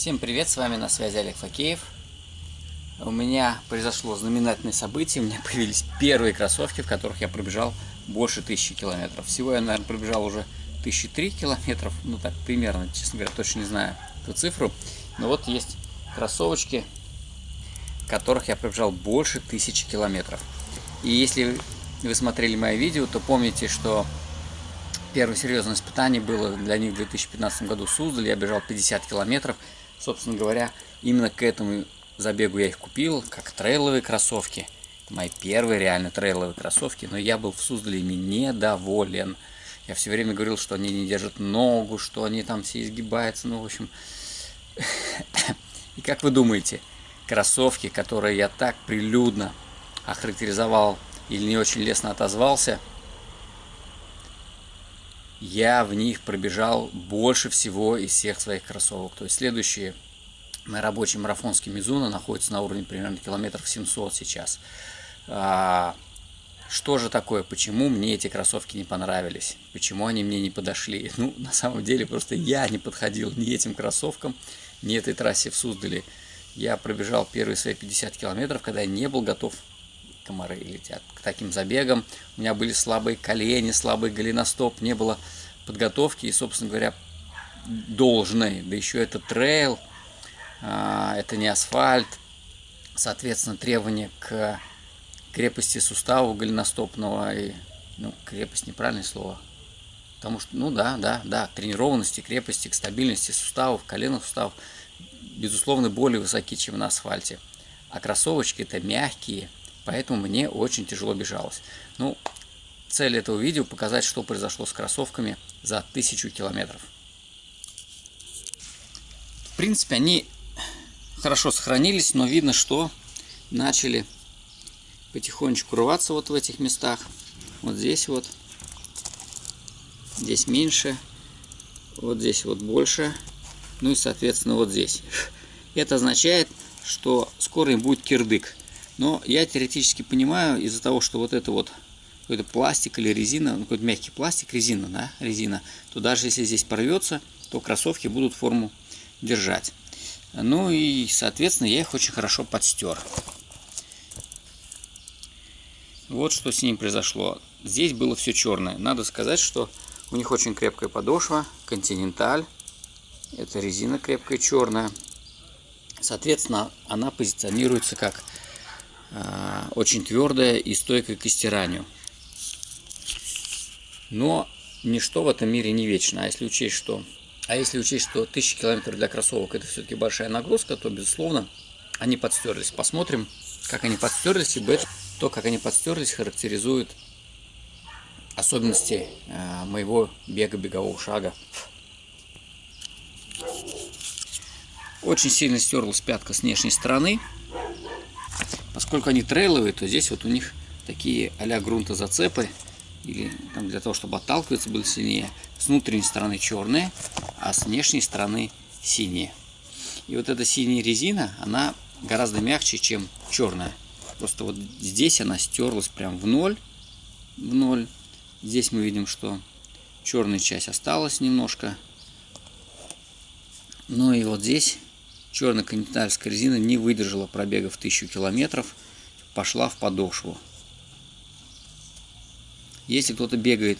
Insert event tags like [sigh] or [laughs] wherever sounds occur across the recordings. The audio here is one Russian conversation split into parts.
Всем привет, с вами на связи Олег Факеев. У меня произошло знаменательное событие, у меня [laughs] появились первые кроссовки, в которых я пробежал больше тысячи километров. Всего я, наверное, пробежал уже тысячи три километров, ну так примерно, честно говоря, точно не знаю эту цифру. Но вот есть кроссовочки, в которых я пробежал больше тысячи километров. И если вы смотрели мои видео, то помните, что первое серьезное испытание было для них в 2015 году в Суздале. Я бежал 50 километров. Собственно говоря, именно к этому забегу я их купил, как трейловые кроссовки. Это мои первые реально трейловые кроссовки, но я был в Суздале ими недоволен. Я все время говорил, что они не держат ногу, что они там все изгибаются, ну, в общем... [laughs] И как вы думаете, кроссовки, которые я так прилюдно охарактеризовал или не очень лестно отозвался, я в них пробежал больше всего из всех своих кроссовок. То есть следующие мои рабочие марафонские Мизуна находятся на уровне примерно километров 700 сейчас. А, что же такое? Почему мне эти кроссовки не понравились? Почему они мне не подошли? [laughs] Ну, на самом деле, просто я не подходил ни этим кроссовкам, ни этой трассе в Суздале. Я пробежал первые свои 50 километров, когда я не был готов комары летят к таким забегам. У меня были слабые колени, слабый голеностоп, не было подготовки и, собственно говоря, должной. Да еще это трейл, а, это не асфальт. Соответственно, требования к крепости сустава голеностопного и, ну, крепость неправильное слово. Потому что, ну да, да, да, тренированности, крепости, к стабильности суставов, коленных суставов, безусловно, более высоки, чем на асфальте. А кроссовочки это мягкие, поэтому мне очень тяжело бежалось. Ну, цель этого видео показать, что произошло с кроссовками за тысячу километров. В принципе, они хорошо сохранились, но видно, что начали потихонечку рваться вот в этих местах. Вот здесь вот. Здесь меньше. Вот здесь вот больше. Ну и, соответственно, вот здесь. [laughs] Это означает, что скоро им будет кирдык. Но я теоретически понимаю, из-за того, что вот это вот какой-то пластик или резина, ну, какой-то мягкий пластик, резина, да, резина, то даже если здесь порвется, то кроссовки будут форму держать. Ну и, соответственно, я их очень хорошо подстер. Вот что с ним произошло. Здесь было все черное. Надо сказать, что у них очень крепкая подошва, континенталь. Это резина крепкая черная. Соответственно, она позиционируется как очень твердая и стойкая к стиранию. Но ничто в этом мире не вечно. А если учесть, что, а если учесть, что 1000 километров для кроссовок это все-таки большая нагрузка, то, безусловно, они подстерлись. Посмотрим, как они подстерлись, ибо это, то, как они подстерлись, характеризует особенности э, моего бега, бегового шага. Очень сильно стерлась пятка с внешней стороны. Поскольку они трейловые, то здесь вот у них такие а-ля грунта зацепы, или там, для того, чтобы отталкиваться было сильнее. С внутренней стороны черные, а с внешней стороны синие. И вот эта синяя резина, она гораздо мягче, чем черная. Просто вот здесь она стерлась прям в ноль. В ноль. Здесь мы видим, что черная часть осталась немножко. Ну и вот здесь черная континентальская резина не выдержала пробега в 1000 километров, пошла в подошву. Если кто-то бегает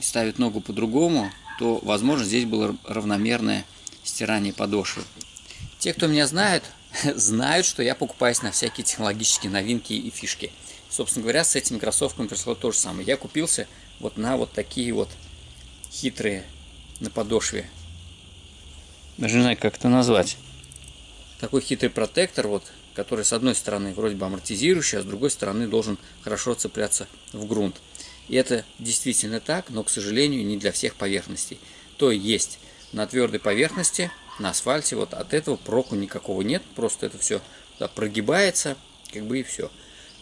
и ставит ногу по-другому, то, возможно, здесь было равномерное стирание подошвы. Те, кто меня знает, [laughs] знают, что я покупаюсь на всякие технологические новинки и фишки. Собственно говоря, с этими кроссовками произошло то же самое. Я купился вот на вот такие вот хитрые на подошве даже не знаю, как это назвать. Такой хитрый протектор, вот, который с одной стороны вроде бы амортизирующий, а с другой стороны должен хорошо цепляться в грунт. И это действительно так, но, к сожалению, не для всех поверхностей. То есть на твердой поверхности, на асфальте, вот от этого проку никакого нет, просто это все прогибается, как бы и все.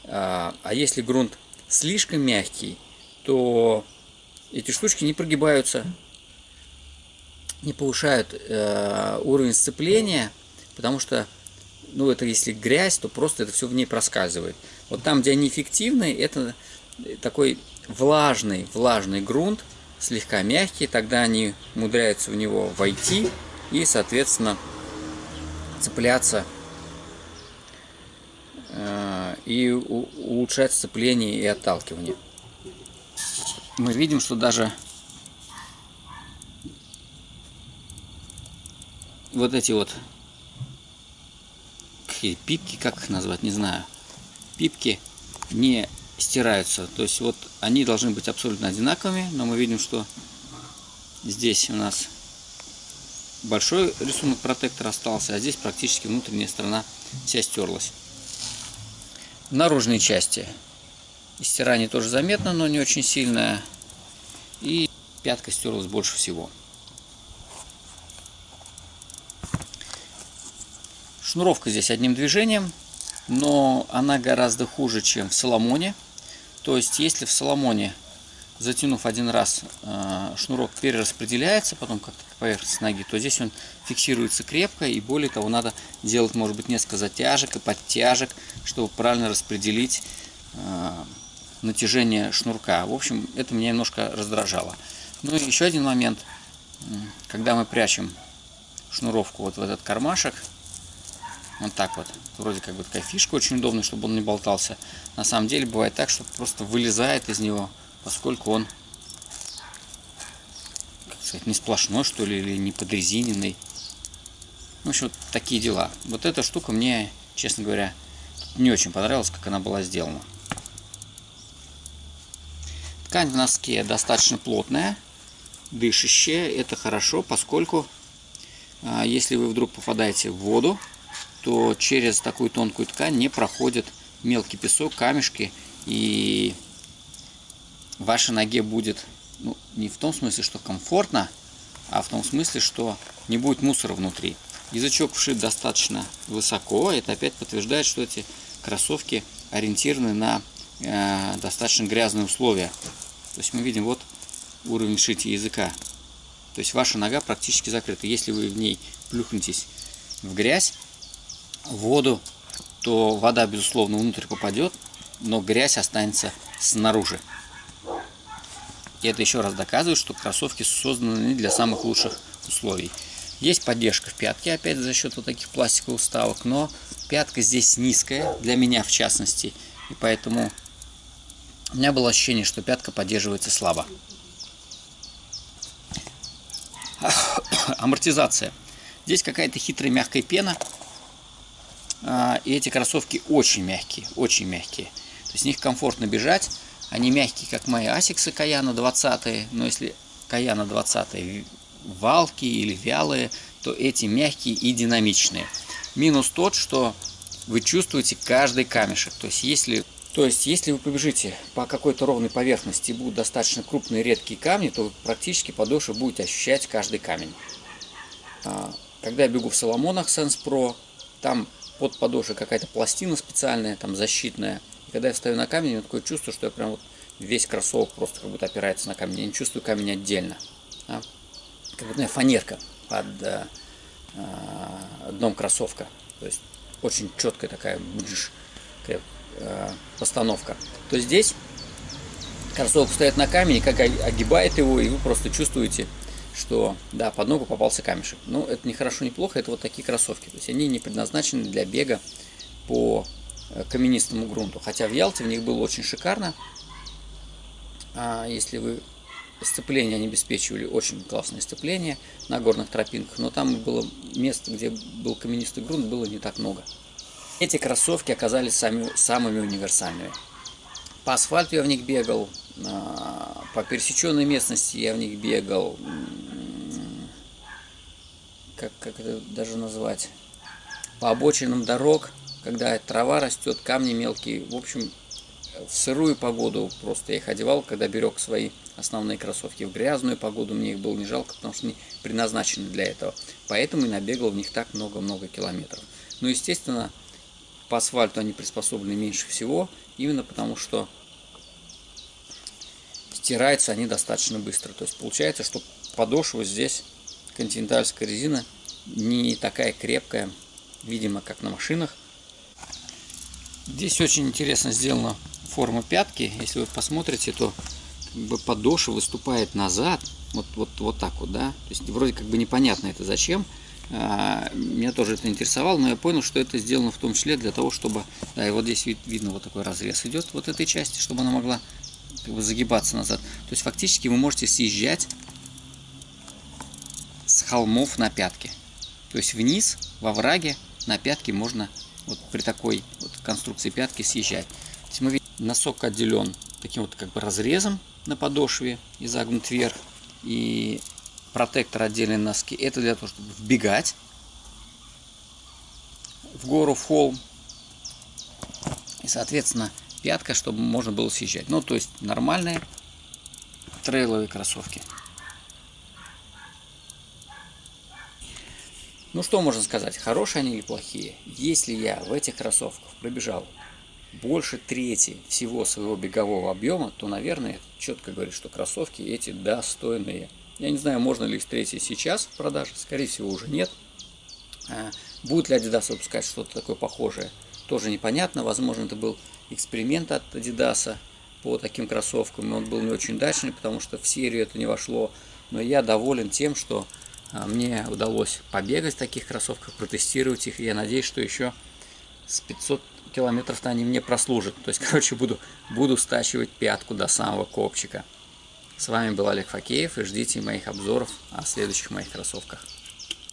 А, а если грунт слишком мягкий, то эти штучки не прогибаются, не повышают э, уровень сцепления, потому что, ну, это если грязь, то просто это все в ней проскальзывает. Вот там, где они эффективны, это такой влажный, влажный грунт, слегка мягкий, тогда они умудряются в него войти, и, соответственно, цепляться э, и улучшать сцепление и отталкивание. Мы видим, что даже вот эти вот пипки, как их назвать, не знаю, пипки не стираются. То есть вот они должны быть абсолютно одинаковыми, но мы видим, что здесь у нас большой рисунок протектора остался, а здесь практически внутренняя сторона вся стерлась. В наружной части стирание тоже заметно, но не очень сильное. И пятка стерлась больше всего. Шнуровка здесь одним движением, но она гораздо хуже, чем в Соломоне. То есть, если в Соломоне, затянув один раз, э, шнурок перераспределяется, потом как-то по ноги, то здесь он фиксируется крепко, и более того, надо делать, может быть, несколько затяжек и подтяжек, чтобы правильно распределить э, натяжение шнурка. В общем, это меня немножко раздражало. Ну и еще один момент, когда мы прячем шнуровку вот в этот кармашек, вот так вот. Вроде как бы такая фишка очень удобная, чтобы он не болтался. На самом деле бывает так, что просто вылезает из него, поскольку он, как сказать, не сплошной, что ли, или не подрезиненный. В общем, вот такие дела. Вот эта штука мне, честно говоря, не очень понравилась, как она была сделана. Ткань в носке достаточно плотная, дышащая. Это хорошо, поскольку а, если вы вдруг попадаете в воду, то через такую тонкую ткань не проходит мелкий песок, камешки, и вашей ноге будет, ну, не в том смысле, что комфортно, а в том смысле, что не будет мусора внутри. Язычок вшит достаточно высоко, это опять подтверждает, что эти кроссовки ориентированы на э, достаточно грязные условия. То есть мы видим вот уровень шития языка. То есть ваша нога практически закрыта. Если вы в ней плюхнетесь в грязь, воду, то вода, безусловно, внутрь попадет, но грязь останется снаружи. И это еще раз доказывает, что кроссовки созданы для самых лучших условий. Есть поддержка в пятке, опять за счет вот таких пластиковых вставок, но пятка здесь низкая, для меня в частности, и поэтому у меня было ощущение, что пятка поддерживается слабо. [coughs] Амортизация. Здесь какая-то хитрая мягкая пена, и эти кроссовки очень мягкие, очень мягкие. То есть в них комфортно бежать. Они мягкие, как мои асиксы Каяна 20. Но если Каяна 20 валки или вялые, то эти мягкие и динамичные. Минус тот, что вы чувствуете каждый камешек. То есть если, то есть, если вы побежите по какой-то ровной поверхности и будут достаточно крупные редкие камни, то вы практически подошвы будете ощущать каждый камень. А, когда я бегу в Соломонах Sense Pro, там под подошвой какая-то пластина специальная, там защитная. И когда я встаю на камень, у меня такое чувство, что я прям вот весь кроссовок просто как будто опирается на камень. Я не чувствую камень отдельно. А? Как будто фанерка под э, э, дном кроссовка. То есть очень четкая такая, такая э, постановка. То здесь кроссовок стоит на камень, как огибает его, и вы просто чувствуете что да, под ногу попался камешек. Но ну, это не хорошо, не плохо, это вот такие кроссовки. То есть они не предназначены для бега по э, каменистому грунту. Хотя в Ялте в них было очень шикарно. А если вы сцепление они обеспечивали очень классное сцепление на горных тропинках, но там было место, где был каменистый грунт, было не так много. Эти кроссовки оказались сами, самыми универсальными. По асфальту я в них бегал, а, по пересеченной местности я в них бегал, как, как это даже назвать, по обочинам дорог, когда трава растет, камни мелкие. В общем, в сырую погоду просто я их одевал, когда берег свои основные кроссовки. В грязную погоду мне их было не жалко, потому что они предназначены для этого. Поэтому и набегал в них так много-много километров. Но, естественно, по асфальту они приспособлены меньше всего, именно потому что стираются они достаточно быстро. То есть получается, что подошва здесь континентальская резина не такая крепкая, видимо, как на машинах. Здесь очень интересно сделана форма пятки. Если вы посмотрите, то как бы подошва выступает назад, вот, вот, вот так вот, да, то есть вроде как бы непонятно это зачем, а, меня тоже это интересовало, но я понял, что это сделано в том числе для того, чтобы, да, и вот здесь вид, видно вот такой разрез идет вот этой части, чтобы она могла как бы загибаться назад. То есть фактически вы можете съезжать с холмов на пятки. То есть вниз, во враге, на пятки можно вот при такой вот конструкции пятки съезжать. То есть мы видим, носок отделен таким вот как бы разрезом на подошве и загнут вверх. И протектор отдельные носки. Это для того, чтобы вбегать в гору, в холм. И, соответственно, пятка, чтобы можно было съезжать. Ну, то есть нормальные трейловые кроссовки. Ну, что можно сказать, хорошие они или плохие? Если я в этих кроссовках пробежал больше трети всего своего бегового объема, то, наверное, четко говорит, что кроссовки эти достойные. Я не знаю, можно ли их встретить сейчас в продаже, скорее всего уже нет. А, будет ли Adidas выпускать что-то такое похожее, тоже непонятно. Возможно, это был эксперимент от Adidas по таким кроссовкам, он был не очень удачный, потому что в серию это не вошло. Но я доволен тем, что а, мне удалось побегать в таких кроссовках, протестировать их, и я надеюсь, что еще с 500 километров-то они мне прослужат. То есть, [laughs] короче, буду, буду стачивать пятку до самого копчика. С вами был Олег Факеев и ждите моих обзоров о следующих моих кроссовках.